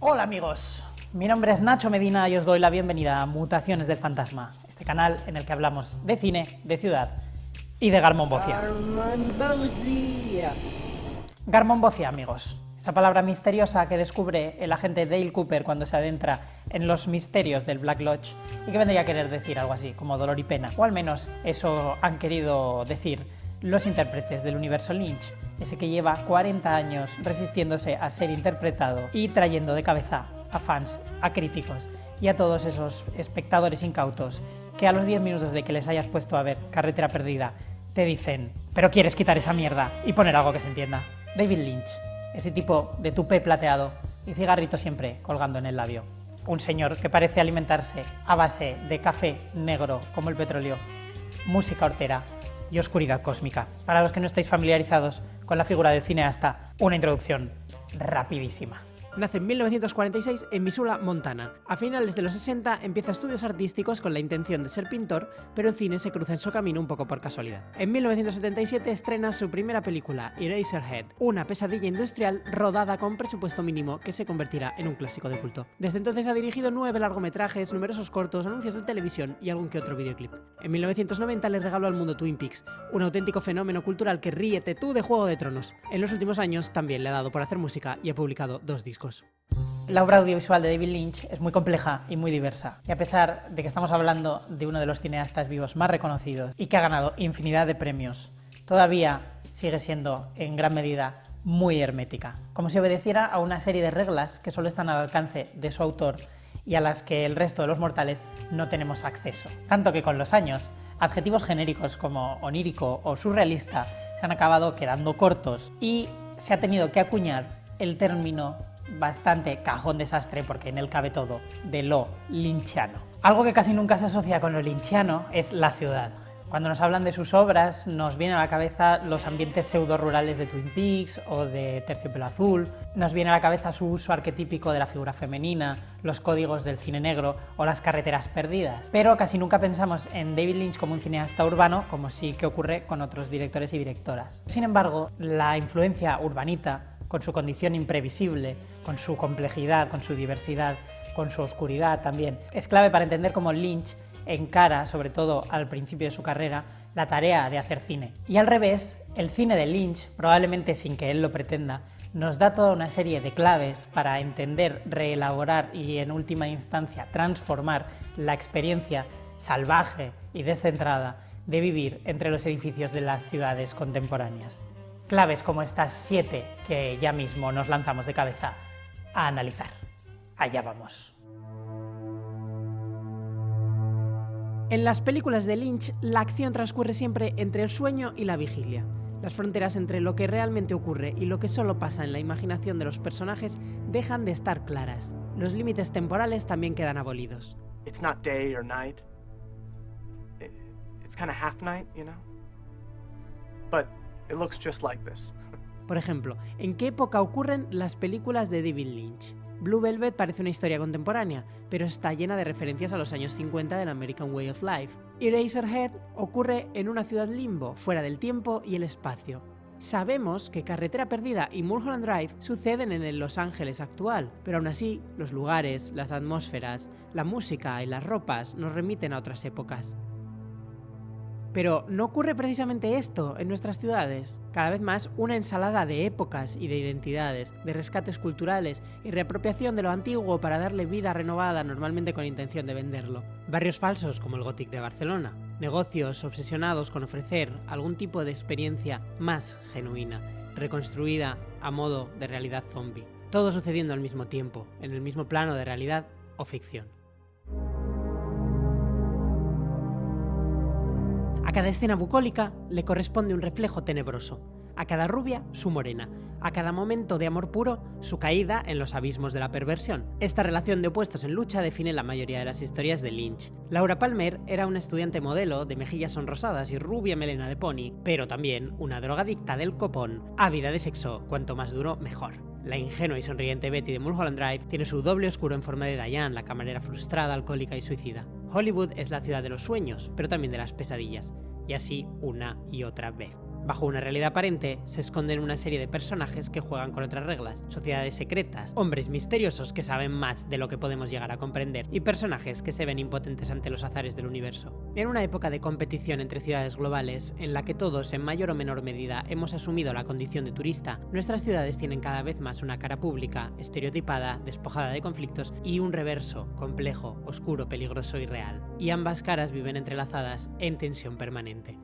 Hola amigos, mi nombre es Nacho Medina y os doy la bienvenida a Mutaciones del Fantasma, este canal en el que hablamos de cine, de ciudad y de Garmonbocia. Garmonbocia, amigos, esa palabra misteriosa que descubre el agente Dale Cooper cuando se adentra en los misterios del Black Lodge y que vendría a querer decir algo así como dolor y pena, o al menos eso han querido decir los intérpretes del universo Lynch, ese que lleva 40 años resistiéndose a ser interpretado y trayendo de cabeza a fans, a críticos y a todos esos espectadores incautos que a los 10 minutos de que les hayas puesto a ver Carretera Perdida te dicen, pero quieres quitar esa mierda y poner algo que se entienda. David Lynch, ese tipo de tupé plateado y cigarrito siempre colgando en el labio. Un señor que parece alimentarse a base de café negro como el petróleo, música hortera y oscuridad cósmica. Para los que no estáis familiarizados con la figura del cineasta, una introducción rapidísima. Nace en 1946 en Missoula, Montana. A finales de los 60 empieza estudios artísticos con la intención de ser pintor, pero el cine se cruza en su camino un poco por casualidad. En 1977 estrena su primera película, Eraserhead, una pesadilla industrial rodada con presupuesto mínimo que se convertirá en un clásico de culto. Desde entonces ha dirigido nueve largometrajes, numerosos cortos, anuncios de televisión y algún que otro videoclip. En 1990 le regaló al mundo Twin Peaks, un auténtico fenómeno cultural que ríete tú de Juego de Tronos. En los últimos años también le ha dado por hacer música y ha publicado dos discos. La obra audiovisual de David Lynch es muy compleja y muy diversa, y a pesar de que estamos hablando de uno de los cineastas vivos más reconocidos y que ha ganado infinidad de premios, todavía sigue siendo en gran medida muy hermética, como si obedeciera a una serie de reglas que solo están al alcance de su autor y a las que el resto de los mortales no tenemos acceso. Tanto que con los años, adjetivos genéricos como onírico o surrealista se han acabado quedando cortos y se ha tenido que acuñar el término bastante cajón desastre, porque en él cabe todo, de lo linchiano. Algo que casi nunca se asocia con lo linchiano es la ciudad. Cuando nos hablan de sus obras, nos vienen a la cabeza los ambientes pseudo-rurales de Twin Peaks o de Terciopelo Azul, nos viene a la cabeza su uso arquetípico de la figura femenina, los códigos del cine negro o las carreteras perdidas. Pero casi nunca pensamos en David Lynch como un cineasta urbano, como sí que ocurre con otros directores y directoras. Sin embargo, la influencia urbanita con su condición imprevisible, con su complejidad, con su diversidad, con su oscuridad también. Es clave para entender cómo Lynch encara, sobre todo al principio de su carrera, la tarea de hacer cine. Y al revés, el cine de Lynch, probablemente sin que él lo pretenda, nos da toda una serie de claves para entender, reelaborar y en última instancia transformar la experiencia salvaje y descentrada de vivir entre los edificios de las ciudades contemporáneas claves como estas siete que ya mismo nos lanzamos de cabeza a analizar. Allá vamos. En las películas de Lynch, la acción transcurre siempre entre el sueño y la vigilia. Las fronteras entre lo que realmente ocurre y lo que solo pasa en la imaginación de los personajes dejan de estar claras. Los límites temporales también quedan abolidos. It's not day or night. It's kind of half night, you know? But por ejemplo, ¿en qué época ocurren las películas de David Lynch? Blue Velvet parece una historia contemporánea, pero está llena de referencias a los años 50 del American Way of Life. Eraserhead ocurre en una ciudad limbo, fuera del tiempo y el espacio. Sabemos que Carretera Perdida y Mulholland Drive suceden en el Los Ángeles actual, pero aún así, los lugares, las atmósferas, la música y las ropas nos remiten a otras épocas. Pero ¿no ocurre precisamente esto en nuestras ciudades? Cada vez más una ensalada de épocas y de identidades, de rescates culturales y reapropiación de lo antiguo para darle vida renovada normalmente con intención de venderlo. Barrios falsos como el Gothic de Barcelona. Negocios obsesionados con ofrecer algún tipo de experiencia más genuina, reconstruida a modo de realidad zombie. Todo sucediendo al mismo tiempo, en el mismo plano de realidad o ficción. A cada escena bucólica le corresponde un reflejo tenebroso, a cada rubia su morena, a cada momento de amor puro su caída en los abismos de la perversión. Esta relación de opuestos en lucha define la mayoría de las historias de Lynch. Laura Palmer era una estudiante modelo de mejillas sonrosadas y rubia melena de pony, pero también una drogadicta del copón, ávida de sexo, cuanto más duro mejor. La ingenua y sonriente Betty de Mulholland Drive tiene su doble oscuro en forma de Diane, la camarera frustrada, alcohólica y suicida. Hollywood es la ciudad de los sueños, pero también de las pesadillas, y así una y otra vez. Bajo una realidad aparente se esconden una serie de personajes que juegan con otras reglas, sociedades secretas, hombres misteriosos que saben más de lo que podemos llegar a comprender y personajes que se ven impotentes ante los azares del universo. En una época de competición entre ciudades globales, en la que todos en mayor o menor medida hemos asumido la condición de turista, nuestras ciudades tienen cada vez más una cara pública, estereotipada, despojada de conflictos y un reverso, complejo, oscuro, peligroso y real. Y ambas caras viven entrelazadas en tensión permanente.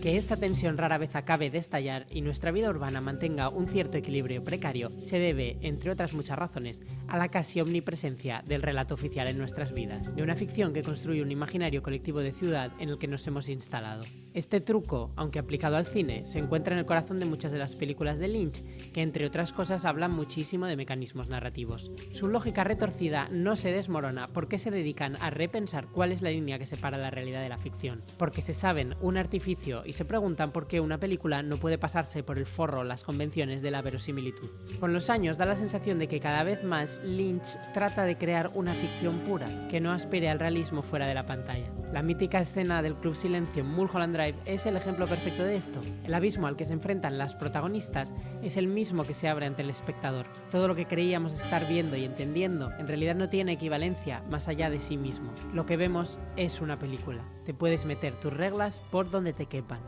Que esta tensión rara vez acabe de estallar y nuestra vida urbana mantenga un cierto equilibrio precario se debe, entre otras muchas razones, a la casi omnipresencia del relato oficial en nuestras vidas, de una ficción que construye un imaginario colectivo de ciudad en el que nos hemos instalado. Este truco, aunque aplicado al cine, se encuentra en el corazón de muchas de las películas de Lynch, que entre otras cosas hablan muchísimo de mecanismos narrativos. Su lógica retorcida no se desmorona porque se dedican a repensar cuál es la línea que separa la realidad de la ficción, porque se saben un artificio y se preguntan por qué una película no puede pasarse por el forro las convenciones de la verosimilitud. Con los años da la sensación de que cada vez más Lynch trata de crear una ficción pura, que no aspire al realismo fuera de la pantalla. La mítica escena del Club Silencio en Mulholland Drive es el ejemplo perfecto de esto. El abismo al que se enfrentan las protagonistas es el mismo que se abre ante el espectador. Todo lo que creíamos estar viendo y entendiendo en realidad no tiene equivalencia más allá de sí mismo. Lo que vemos es una película. Te puedes meter tus reglas por donde te quepan.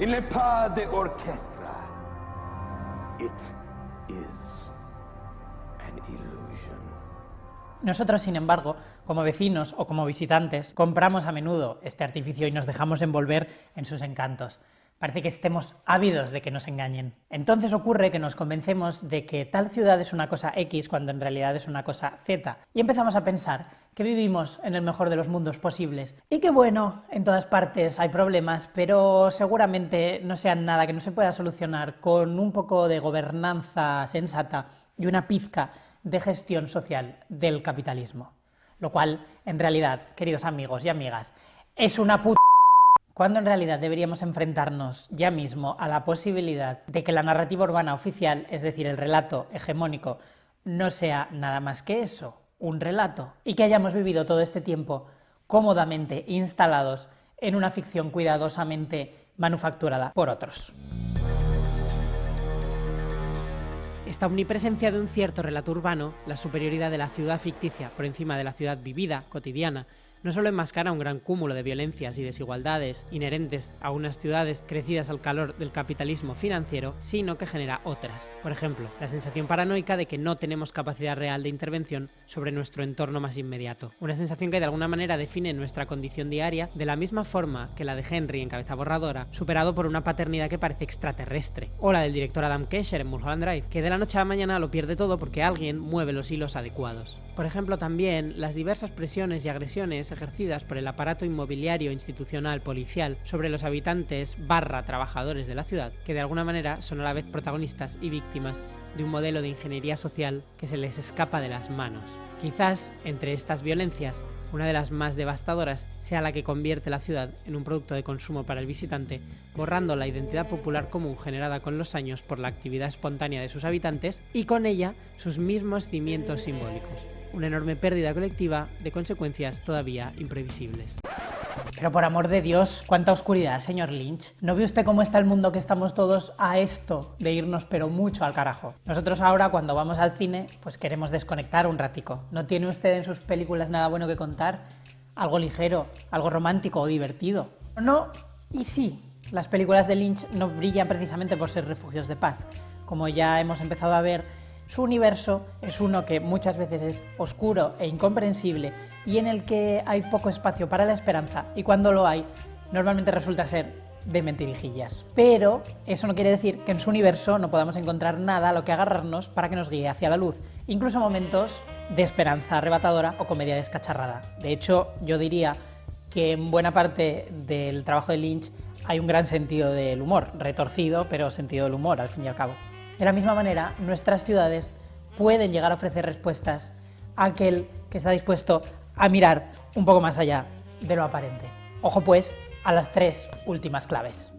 Il n'est pas de orchestra. It is an illusion. Nosotros, sin embargo, como vecinos o como visitantes, compramos a menudo este artificio y nos dejamos envolver en sus encantos. Parece que estemos ávidos de que nos engañen. Entonces ocurre que nos convencemos de que tal ciudad es una cosa X cuando en realidad es una cosa Z. Y empezamos a pensar que vivimos en el mejor de los mundos posibles. Y que bueno, en todas partes hay problemas, pero seguramente no sean nada que no se pueda solucionar con un poco de gobernanza sensata y una pizca de gestión social del capitalismo. Lo cual, en realidad, queridos amigos y amigas, es una puta cuando en realidad deberíamos enfrentarnos ya mismo a la posibilidad de que la narrativa urbana oficial, es decir, el relato hegemónico, no sea nada más que eso, un relato, y que hayamos vivido todo este tiempo cómodamente instalados en una ficción cuidadosamente manufacturada por otros. Esta omnipresencia de un cierto relato urbano, la superioridad de la ciudad ficticia por encima de la ciudad vivida, cotidiana, no solo enmascara un gran cúmulo de violencias y desigualdades inherentes a unas ciudades crecidas al calor del capitalismo financiero, sino que genera otras. Por ejemplo, la sensación paranoica de que no tenemos capacidad real de intervención sobre nuestro entorno más inmediato. Una sensación que de alguna manera define nuestra condición diaria de la misma forma que la de Henry en Cabeza Borradora, superado por una paternidad que parece extraterrestre. O la del director Adam Kesher en Mulholland Drive, que de la noche a la mañana lo pierde todo porque alguien mueve los hilos adecuados. Por ejemplo, también las diversas presiones y agresiones ejercidas por el aparato inmobiliario, institucional, policial sobre los habitantes barra trabajadores de la ciudad, que de alguna manera son a la vez protagonistas y víctimas de un modelo de ingeniería social que se les escapa de las manos. Quizás, entre estas violencias, una de las más devastadoras sea la que convierte la ciudad en un producto de consumo para el visitante, borrando la identidad popular común generada con los años por la actividad espontánea de sus habitantes y con ella sus mismos cimientos simbólicos una enorme pérdida colectiva de consecuencias todavía imprevisibles. Pero por amor de Dios, cuánta oscuridad, señor Lynch. ¿No ve usted cómo está el mundo que estamos todos a esto de irnos pero mucho al carajo? Nosotros ahora cuando vamos al cine, pues queremos desconectar un ratico. ¿No tiene usted en sus películas nada bueno que contar? Algo ligero, algo romántico o divertido. No, y sí, las películas de Lynch no brillan precisamente por ser refugios de paz. Como ya hemos empezado a ver, su universo es uno que muchas veces es oscuro e incomprensible y en el que hay poco espacio para la esperanza y cuando lo hay, normalmente resulta ser de mentirijillas. Pero eso no quiere decir que en su universo no podamos encontrar nada a lo que agarrarnos para que nos guíe hacia la luz, incluso momentos de esperanza arrebatadora o comedia descacharrada. De hecho, yo diría que en buena parte del trabajo de Lynch hay un gran sentido del humor, retorcido, pero sentido del humor al fin y al cabo. De la misma manera, nuestras ciudades pueden llegar a ofrecer respuestas a aquel que está dispuesto a mirar un poco más allá de lo aparente. Ojo pues a las tres últimas claves.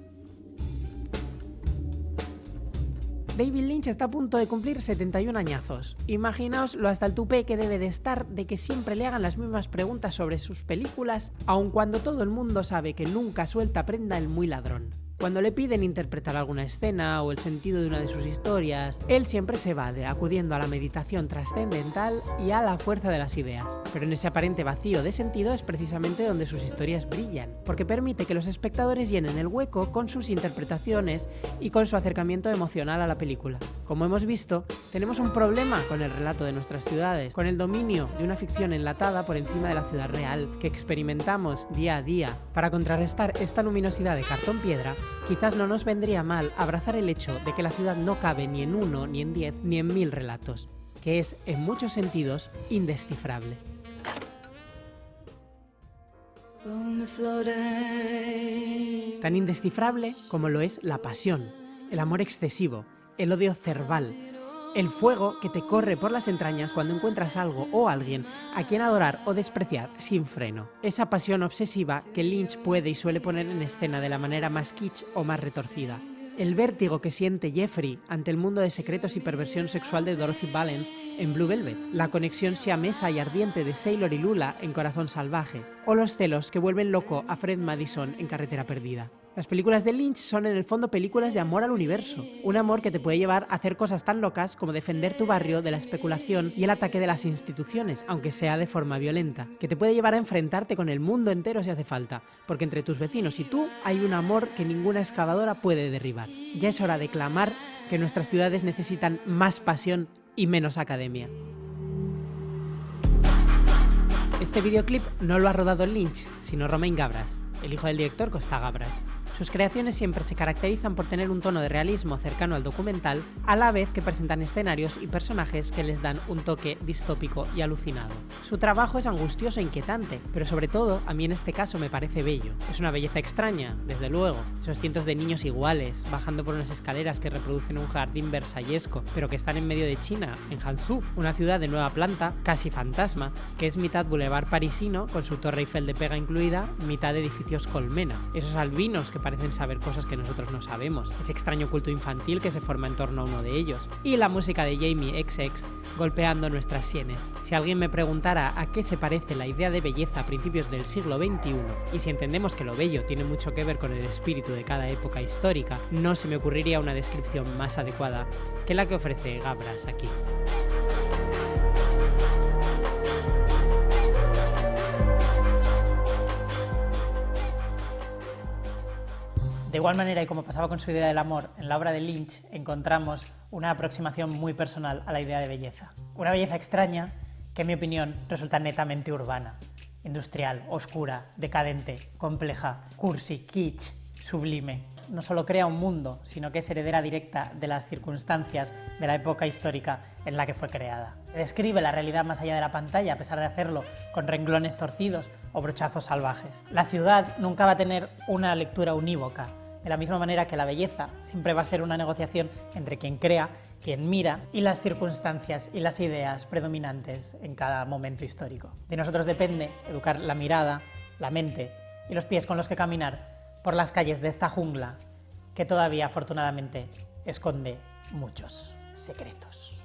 David Lynch está a punto de cumplir 71 añazos. Imaginaos lo hasta el tupé que debe de estar de que siempre le hagan las mismas preguntas sobre sus películas, aun cuando todo el mundo sabe que nunca suelta prenda el muy ladrón. Cuando le piden interpretar alguna escena o el sentido de una de sus historias, él siempre se evade, acudiendo a la meditación trascendental y a la fuerza de las ideas. Pero en ese aparente vacío de sentido es precisamente donde sus historias brillan, porque permite que los espectadores llenen el hueco con sus interpretaciones y con su acercamiento emocional a la película. Como hemos visto, tenemos un problema con el relato de nuestras ciudades, con el dominio de una ficción enlatada por encima de la ciudad real que experimentamos día a día. Para contrarrestar esta luminosidad de cartón piedra, quizás no nos vendría mal abrazar el hecho de que la ciudad no cabe ni en uno, ni en diez, ni en mil relatos, que es, en muchos sentidos, indescifrable. Tan indescifrable como lo es la pasión, el amor excesivo, el odio cerval, el fuego que te corre por las entrañas cuando encuentras algo o alguien a quien adorar o despreciar sin freno. Esa pasión obsesiva que Lynch puede y suele poner en escena de la manera más kitsch o más retorcida. El vértigo que siente Jeffrey ante el mundo de secretos y perversión sexual de Dorothy Valens en Blue Velvet, la conexión siamesa y ardiente de Sailor y Lula en Corazón Salvaje, o los celos que vuelven loco a Fred Madison en Carretera Perdida. Las películas de Lynch son en el fondo películas de amor al universo, un amor que te puede llevar a hacer cosas tan locas como defender tu barrio de la especulación y el ataque de las instituciones, aunque sea de forma violenta, que te puede llevar a enfrentarte con el mundo entero si hace falta, porque entre tus vecinos y tú hay un amor que ninguna excavadora puede derribar. Ya es hora de clamar que nuestras ciudades necesitan más pasión y menos academia. Este videoclip no lo ha rodado Lynch, sino Romain Gabras, el hijo del director Costa Gabras. Sus creaciones siempre se caracterizan por tener un tono de realismo cercano al documental, a la vez que presentan escenarios y personajes que les dan un toque distópico y alucinado. Su trabajo es angustioso e inquietante, pero sobre todo, a mí en este caso me parece bello. Es una belleza extraña, desde luego. Esos cientos de niños iguales, bajando por unas escaleras que reproducen un jardín versallesco, pero que están en medio de China, en Hangzhou, una ciudad de nueva planta, casi fantasma, que es mitad boulevard parisino, con su torre Eiffel de pega incluida, mitad edificios colmena. Esos albinos que parecen saber cosas que nosotros no sabemos, ese extraño culto infantil que se forma en torno a uno de ellos, y la música de Jamie XX golpeando nuestras sienes. Si alguien me preguntara a qué se parece la idea de belleza a principios del siglo XXI, y si entendemos que lo bello tiene mucho que ver con el espíritu de cada época histórica, no se me ocurriría una descripción más adecuada que la que ofrece Gabras aquí. De igual manera, y como pasaba con su idea del amor, en la obra de Lynch encontramos una aproximación muy personal a la idea de belleza. Una belleza extraña que, en mi opinión, resulta netamente urbana, industrial, oscura, decadente, compleja, cursi, kitsch, sublime. No solo crea un mundo, sino que es heredera directa de las circunstancias de la época histórica en la que fue creada. Describe la realidad más allá de la pantalla, a pesar de hacerlo con renglones torcidos o brochazos salvajes. La ciudad nunca va a tener una lectura unívoca, de la misma manera que la belleza siempre va a ser una negociación entre quien crea, quien mira y las circunstancias y las ideas predominantes en cada momento histórico. De nosotros depende educar la mirada, la mente y los pies con los que caminar por las calles de esta jungla que todavía afortunadamente esconde muchos secretos.